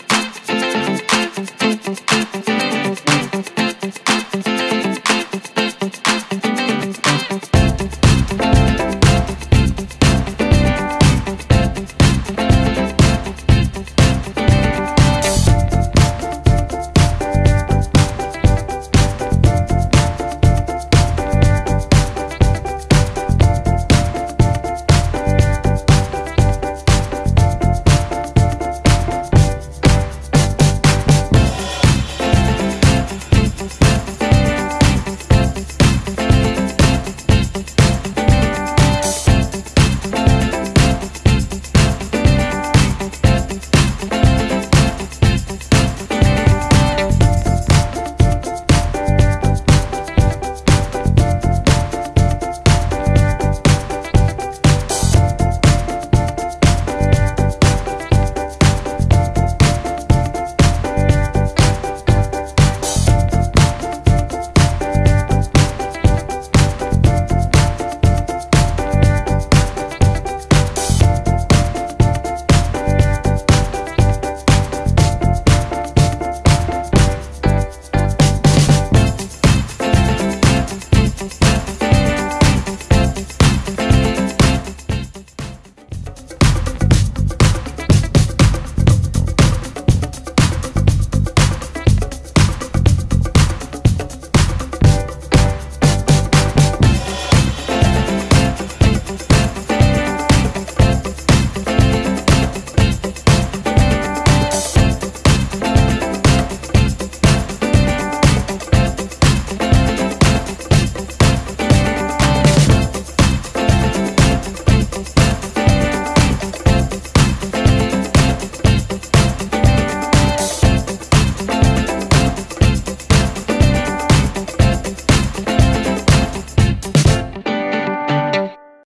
Bye.